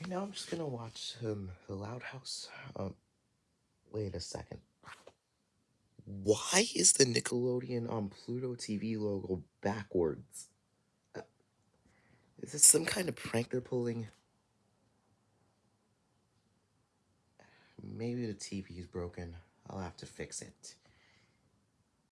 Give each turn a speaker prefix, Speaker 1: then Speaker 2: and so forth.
Speaker 1: Right now, I'm just gonna watch um, The Loud House. Um, wait a second. Why is the Nickelodeon on Pluto TV logo backwards? Uh, is this some kind of prank they're pulling? Maybe the TV is broken. I'll have to fix it.